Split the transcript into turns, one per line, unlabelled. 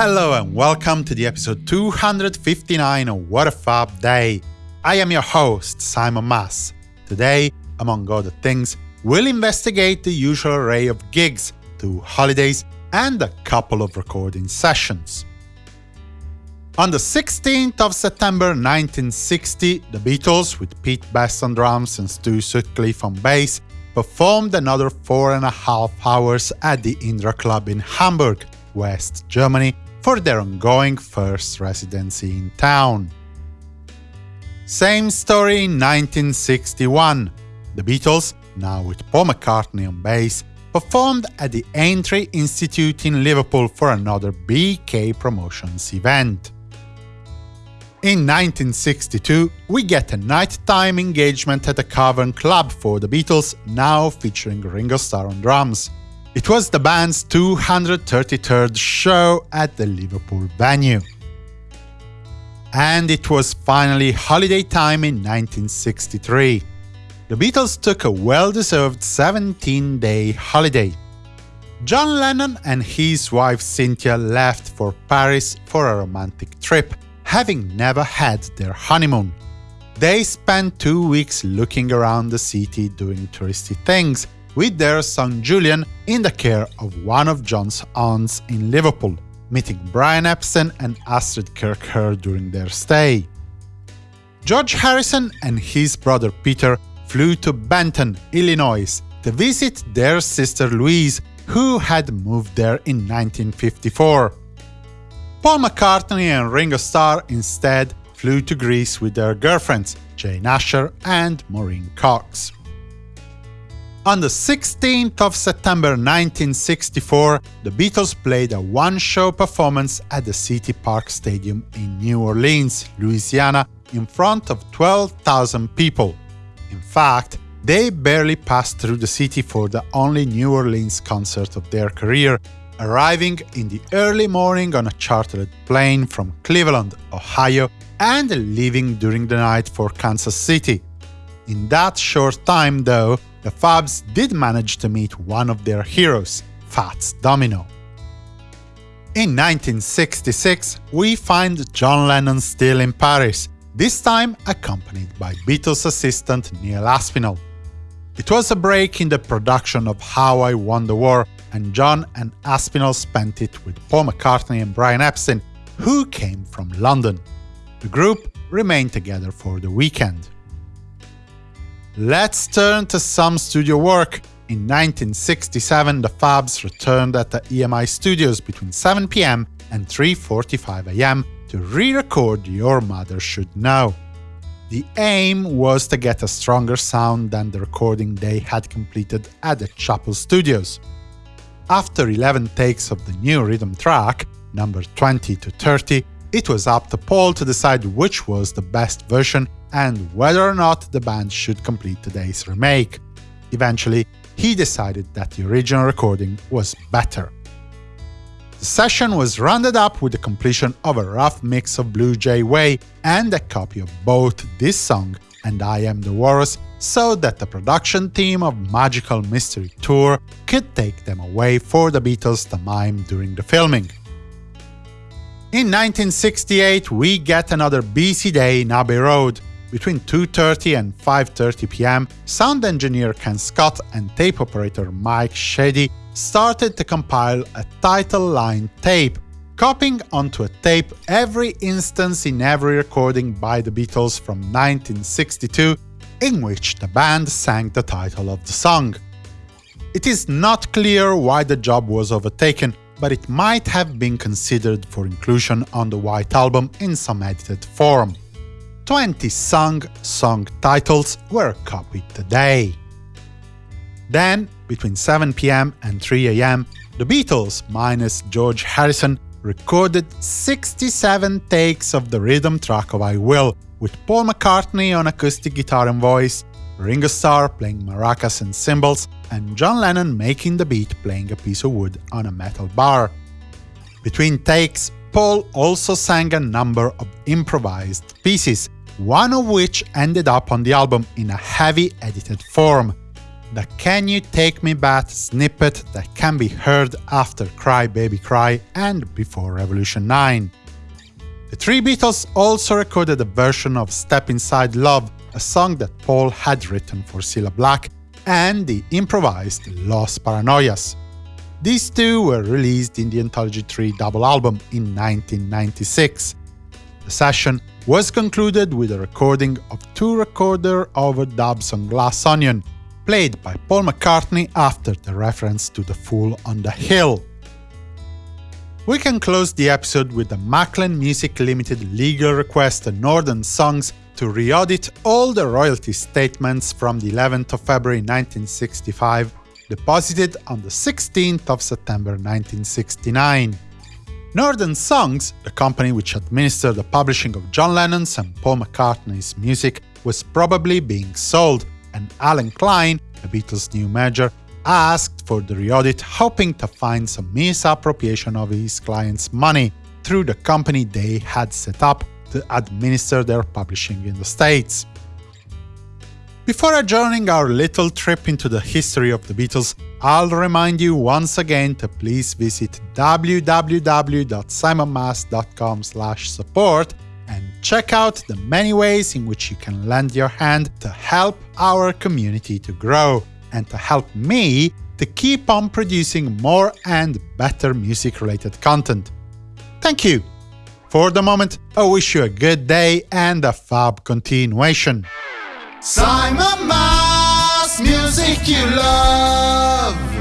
Hello and welcome to the episode 259 of What a Fab Day. I am your host, Simon Mas. Today, among other things, we'll investigate the usual array of gigs, two holidays, and a couple of recording sessions. On the 16th of September 1960, the Beatles, with Pete Best on drums and Stu Sutcliffe on bass, performed another four and a half hours at the Indra Club in Hamburg, West Germany, for their ongoing first residency in town. Same story in 1961. The Beatles, now with Paul McCartney on bass, performed at the Aintree Institute in Liverpool for another BK Promotions event. In 1962, we get a nighttime engagement at a Cavern Club for the Beatles, now featuring Ringo Starr on drums. It was the band's 233rd show at the Liverpool venue. And it was finally holiday time in 1963. The Beatles took a well-deserved 17-day holiday. John Lennon and his wife Cynthia left for Paris for a romantic trip, having never had their honeymoon. They spent two weeks looking around the city doing touristy things, with their son Julian in the care of one of John's aunts in Liverpool, meeting Brian Epstein and Astrid Kirchherr during their stay. George Harrison and his brother Peter flew to Benton, Illinois, to visit their sister Louise, who had moved there in 1954. Paul McCartney and Ringo Starr instead flew to Greece with their girlfriends, Jane Asher and Maureen Cox. On the 16th of September 1964, the Beatles played a one-show performance at the City Park Stadium in New Orleans, Louisiana, in front of 12,000 people. In fact, they barely passed through the city for the only New Orleans concert of their career, arriving in the early morning on a chartered plane from Cleveland, Ohio, and leaving during the night for Kansas City. In that short time, though, the Fabs did manage to meet one of their heroes, Fats Domino. In 1966, we find John Lennon still in Paris, this time accompanied by Beatles assistant Neil Aspinall. It was a break in the production of How I Won the War, and John and Aspinall spent it with Paul McCartney and Brian Epstein, who came from London. The group remained together for the weekend. Let's turn to some studio work. In 1967, the Fabs returned at the EMI Studios between 7 pm and 3.45 am to re-record Your Mother Should Know. The aim was to get a stronger sound than the recording they had completed at the Chappell Studios. After 11 takes of the new rhythm track, number 20 to 30, it was up to Paul to decide which was the best version and whether or not the band should complete today's remake. Eventually, he decided that the original recording was better. The session was rounded up with the completion of a rough mix of Blue Jay Way and a copy of both this song and I Am the Walrus so that the production team of Magical Mystery Tour could take them away for the Beatles to mime during the filming. In 1968, we get another busy day in Abbey Road. Between 2.30 and 5.30 pm, sound engineer Ken Scott and tape operator Mike Sheady started to compile a title line tape, copying onto a tape every instance in every recording by the Beatles from 1962 in which the band sang the title of the song. It is not clear why the job was overtaken, but it might have been considered for inclusion on the White Album in some edited form. 20 sung song titles were copied today. Then, between 7 pm and 3 am, the Beatles, minus George Harrison, recorded 67 takes of the rhythm track of I Will, with Paul McCartney on acoustic guitar and voice, Ringo Starr playing maracas and cymbals, and John Lennon making the beat playing a piece of wood on a metal bar. Between takes, Paul also sang a number of improvised pieces, one of which ended up on the album in a heavy edited form. the Can You Take Me Back snippet that can be heard after Cry Baby Cry and before Revolution 9. The three Beatles also recorded a version of Step Inside Love, a song that Paul had written for Cilla Black, and the improvised Los Paranoias. These two were released in the Anthology 3 double album in 1996. The session was concluded with a recording of two recorder overdubs on Glass Onion, played by Paul McCartney after the reference to the Fool on the Hill. We can close the episode with the Maclen Music Limited legal request to Northern Songs to re-audit all the royalty statements from the 11th of February 1965, deposited on the 16th of September 1969. Northern Songs, the company which administered the publishing of John Lennon's and Paul McCartney's music, was probably being sold, and Allen Klein, the Beatles' new manager, asked for the re-audit hoping to find some misappropriation of his client's money through the company they had set up to administer their publishing in the States. Before adjourning our little trip into the history of the Beatles, I'll remind you once again to please visit www.simonmas.com support and check out the many ways in which you can lend your hand to help our community to grow, and to help me to keep on producing more and better music-related content. Thank you! For the moment, I wish you a good day and a fab continuation. Simon Mas, music you love.